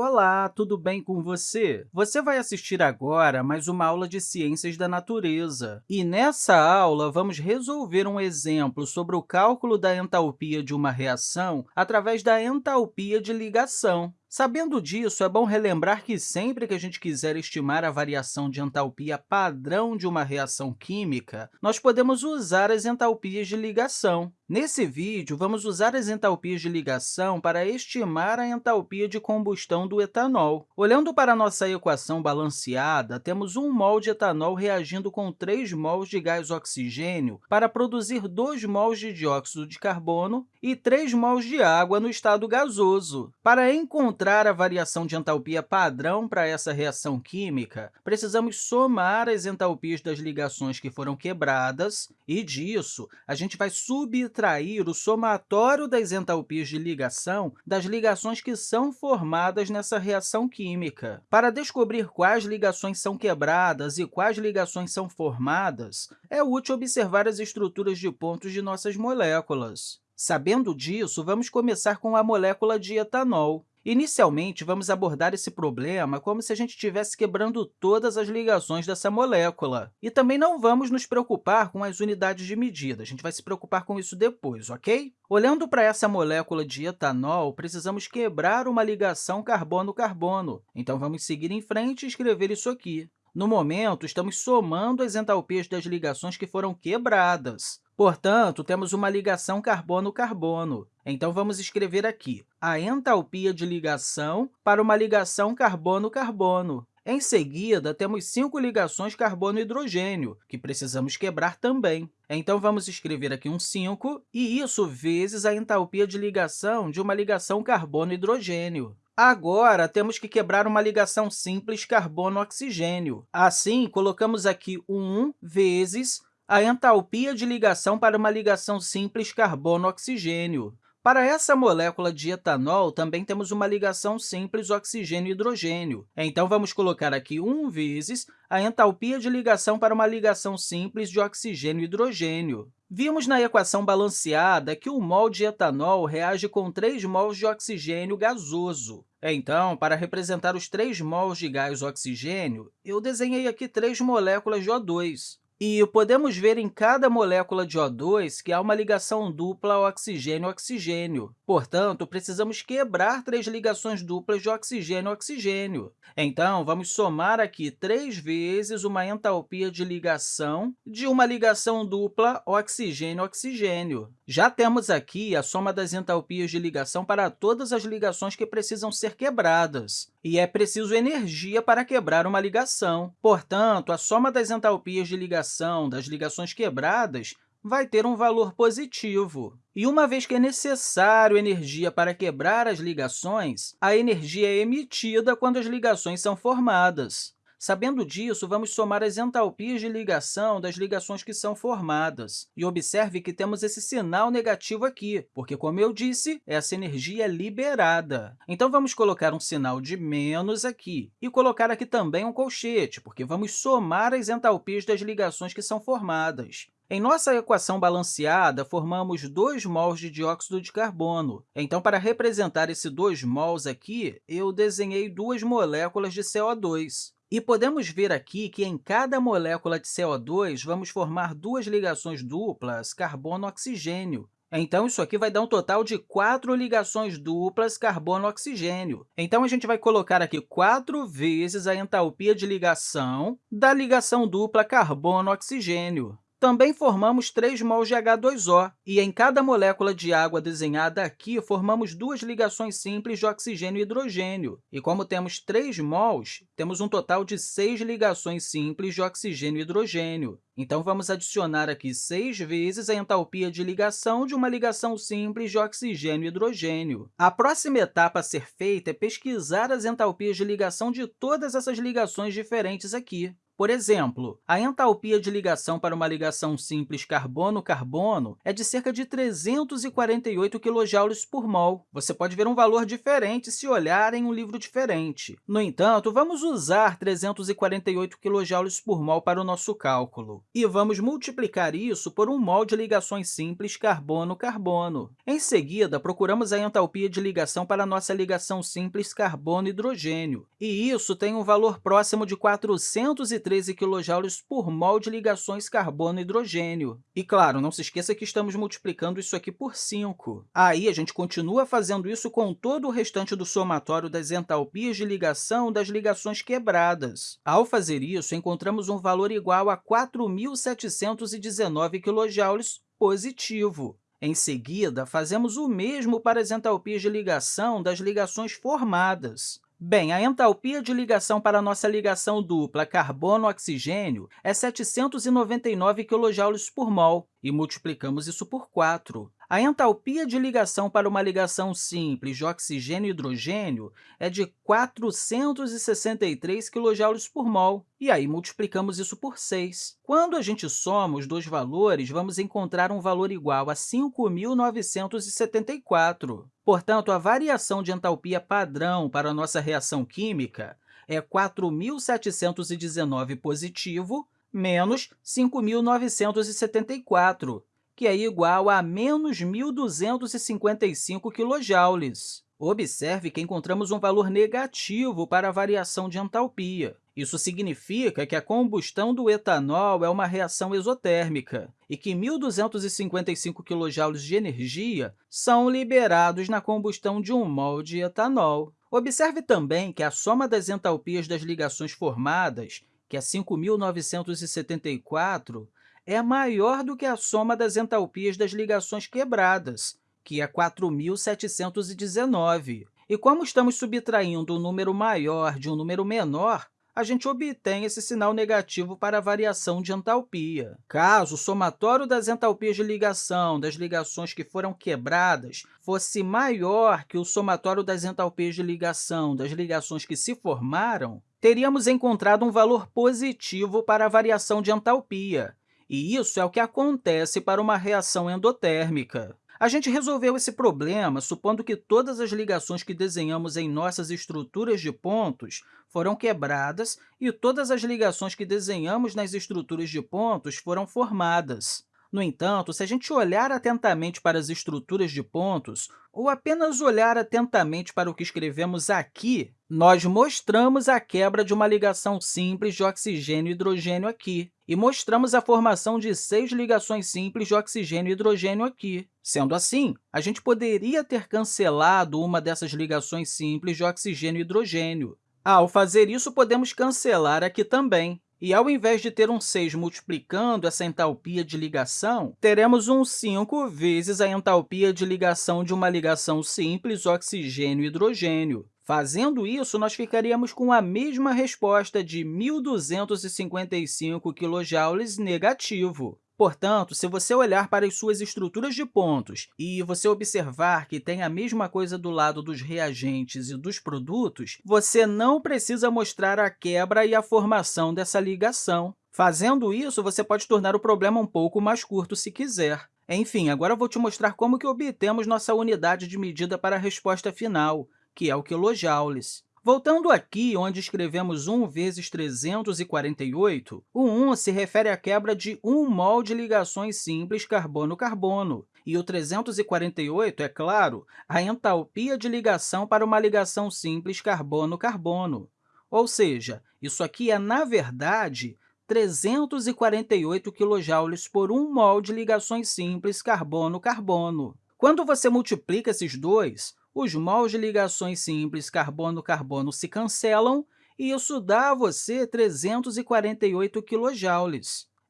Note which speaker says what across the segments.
Speaker 1: Olá, tudo bem com você? Você vai assistir agora mais uma aula de Ciências da Natureza. E nessa aula, vamos resolver um exemplo sobre o cálculo da entalpia de uma reação através da entalpia de ligação. Sabendo disso, é bom relembrar que sempre que a gente quiser estimar a variação de entalpia padrão de uma reação química, nós podemos usar as entalpias de ligação. Nesse vídeo, vamos usar as entalpias de ligação para estimar a entalpia de combustão do etanol. Olhando para a nossa equação balanceada, temos 1 mol de etanol reagindo com 3 mols de gás oxigênio para produzir 2 mols de dióxido de carbono e 3 mols de água no estado gasoso. Para encontrar a variação de entalpia padrão para essa reação química, precisamos somar as entalpias das ligações que foram quebradas e, disso, a gente vai subtrair subtrair o somatório das entalpias de ligação das ligações que são formadas nessa reação química. Para descobrir quais ligações são quebradas e quais ligações são formadas, é útil observar as estruturas de pontos de nossas moléculas. Sabendo disso, vamos começar com a molécula de etanol. Inicialmente, vamos abordar esse problema como se a gente estivesse quebrando todas as ligações dessa molécula. E também não vamos nos preocupar com as unidades de medida, a gente vai se preocupar com isso depois, ok? Olhando para essa molécula de etanol, precisamos quebrar uma ligação carbono-carbono. Então, vamos seguir em frente e escrever isso aqui. No momento, estamos somando as entalpias das ligações que foram quebradas. Portanto, temos uma ligação carbono-carbono. Então, vamos escrever aqui a entalpia de ligação para uma ligação carbono-carbono. Em seguida, temos cinco ligações carbono-hidrogênio, que precisamos quebrar também. Então, vamos escrever aqui um 5, e isso vezes a entalpia de ligação de uma ligação carbono-hidrogênio. Agora, temos que quebrar uma ligação simples carbono-oxigênio. Assim, colocamos aqui 1 vezes a entalpia de ligação para uma ligação simples carbono-oxigênio. Para essa molécula de etanol, também temos uma ligação simples oxigênio-hidrogênio. Então, vamos colocar aqui 1 vezes a entalpia de ligação para uma ligação simples de oxigênio-hidrogênio. Vimos na equação balanceada que o mol de etanol reage com 3 mols de oxigênio gasoso. Então, para representar os 3 mols de gás oxigênio, eu desenhei aqui três moléculas de O2. E podemos ver em cada molécula de O2 que há uma ligação dupla oxigênio-oxigênio. Portanto, precisamos quebrar três ligações duplas de oxigênio-oxigênio. Então, vamos somar aqui três vezes uma entalpia de ligação de uma ligação dupla oxigênio-oxigênio. Já temos aqui a soma das entalpias de ligação para todas as ligações que precisam ser quebradas. E é preciso energia para quebrar uma ligação. Portanto, a soma das entalpias de ligação das ligações quebradas vai ter um valor positivo. E uma vez que é necessário energia para quebrar as ligações, a energia é emitida quando as ligações são formadas. Sabendo disso, vamos somar as entalpias de ligação das ligações que são formadas. E observe que temos esse sinal negativo aqui, porque, como eu disse, essa energia é liberada. Então, vamos colocar um sinal de menos aqui e colocar aqui também um colchete, porque vamos somar as entalpias das ligações que são formadas. Em nossa equação balanceada, formamos 2 mols de dióxido de carbono. Então, para representar esse 2 mols aqui, eu desenhei duas moléculas de CO2. E podemos ver aqui que em cada molécula de CO2 vamos formar duas ligações duplas carbono-oxigênio. Então, isso aqui vai dar um total de quatro ligações duplas carbono-oxigênio. Então, a gente vai colocar aqui quatro vezes a entalpia de ligação da ligação dupla carbono-oxigênio. Também formamos 3 mols de H2O, e em cada molécula de água desenhada aqui, formamos duas ligações simples de oxigênio e hidrogênio. E como temos 3 mols, temos um total de 6 ligações simples de oxigênio e hidrogênio. Então, vamos adicionar aqui 6 vezes a entalpia de ligação de uma ligação simples de oxigênio e hidrogênio. A próxima etapa a ser feita é pesquisar as entalpias de ligação de todas essas ligações diferentes aqui. Por exemplo, a entalpia de ligação para uma ligação simples carbono-carbono é de cerca de 348 kJ por mol. Você pode ver um valor diferente se olhar em um livro diferente. No entanto, vamos usar 348 kJ por mol para o nosso cálculo. E vamos multiplicar isso por um mol de ligações simples carbono-carbono. Em seguida, procuramos a entalpia de ligação para a nossa ligação simples carbono-hidrogênio. E isso tem um valor próximo de 430 13 kJ por mol de ligações carbono-hidrogênio. E, claro, não se esqueça que estamos multiplicando isso aqui por 5. Aí, a gente continua fazendo isso com todo o restante do somatório das entalpias de ligação das ligações quebradas. Ao fazer isso, encontramos um valor igual a 4.719 kJ positivo. Em seguida, fazemos o mesmo para as entalpias de ligação das ligações formadas. Bem, a entalpia de ligação para nossa ligação dupla carbono-oxigênio é 799 kJ por mol, e multiplicamos isso por 4. A entalpia de ligação para uma ligação simples de oxigênio e hidrogênio é de 463 kJ por mol, e aí multiplicamos isso por 6. Quando a gente soma os dois valores, vamos encontrar um valor igual a 5.974. Portanto, a variação de entalpia padrão para a nossa reação química é 4.719 positivo menos 5.974, que é igual a menos 1.255 kJ. Observe que encontramos um valor negativo para a variação de entalpia. Isso significa que a combustão do etanol é uma reação exotérmica e que 1.255 kJ de energia são liberados na combustão de um mol de etanol. Observe também que a soma das entalpias das ligações formadas, que é 5.974, é maior do que a soma das entalpias das ligações quebradas, que é 4.719. E como estamos subtraindo um número maior de um número menor, a gente obtém esse sinal negativo para a variação de entalpia. Caso o somatório das entalpias de ligação das ligações que foram quebradas fosse maior que o somatório das entalpias de ligação das ligações que se formaram, teríamos encontrado um valor positivo para a variação de entalpia, e isso é o que acontece para uma reação endotérmica. A gente resolveu esse problema supondo que todas as ligações que desenhamos em nossas estruturas de pontos foram quebradas e todas as ligações que desenhamos nas estruturas de pontos foram formadas. No entanto, se a gente olhar atentamente para as estruturas de pontos, ou apenas olhar atentamente para o que escrevemos aqui, nós mostramos a quebra de uma ligação simples de oxigênio e hidrogênio aqui, e mostramos a formação de seis ligações simples de oxigênio e hidrogênio aqui. Sendo assim, a gente poderia ter cancelado uma dessas ligações simples de oxigênio e hidrogênio. Ao fazer isso, podemos cancelar aqui também. E, ao invés de ter um 6 multiplicando essa entalpia de ligação, teremos um 5 vezes a entalpia de ligação de uma ligação simples oxigênio-hidrogênio. Fazendo isso, nós ficaríamos com a mesma resposta de 1.255 kJ negativo. Portanto, se você olhar para as suas estruturas de pontos e você observar que tem a mesma coisa do lado dos reagentes e dos produtos, você não precisa mostrar a quebra e a formação dessa ligação. Fazendo isso, você pode tornar o problema um pouco mais curto se quiser. Enfim, agora vou te mostrar como que obtemos nossa unidade de medida para a resposta final, que é o quilojoules. Voltando aqui, onde escrevemos 1 vezes 348, o 1 se refere à quebra de 1 mol de ligações simples carbono-carbono, e o 348, é claro, a entalpia de ligação para uma ligação simples carbono-carbono. Ou seja, isso aqui é, na verdade, 348 kJ por 1 mol de ligações simples carbono-carbono. Quando você multiplica esses dois, os mols de ligações simples carbono-carbono se cancelam e isso dá a você 348 kJ.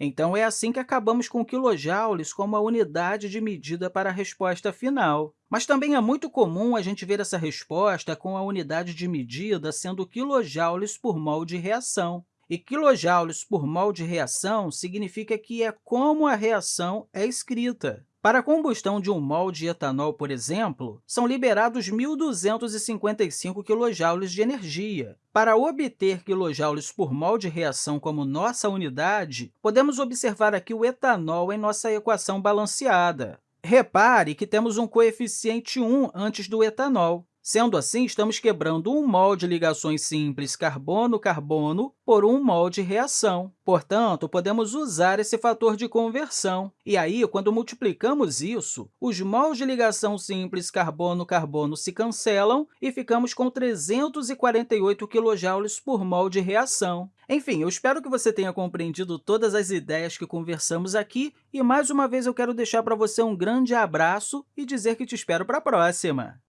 Speaker 1: Então, é assim que acabamos com quilojoules como a unidade de medida para a resposta final. Mas também é muito comum a gente ver essa resposta com a unidade de medida sendo quilojoules por mol de reação. E quilojoules por mol de reação significa que é como a reação é escrita. Para a combustão de um mol de etanol, por exemplo, são liberados 1.255 kJ de energia. Para obter kJ por mol de reação como nossa unidade, podemos observar aqui o etanol em nossa equação balanceada. Repare que temos um coeficiente 1 antes do etanol. Sendo assim, estamos quebrando um mol de ligações simples carbono-carbono por um mol de reação. Portanto, podemos usar esse fator de conversão. E aí, quando multiplicamos isso, os mols de ligação simples carbono-carbono se cancelam e ficamos com 348 kJ por mol de reação. Enfim, eu espero que você tenha compreendido todas as ideias que conversamos aqui e, mais uma vez, eu quero deixar para você um grande abraço e dizer que te espero para a próxima!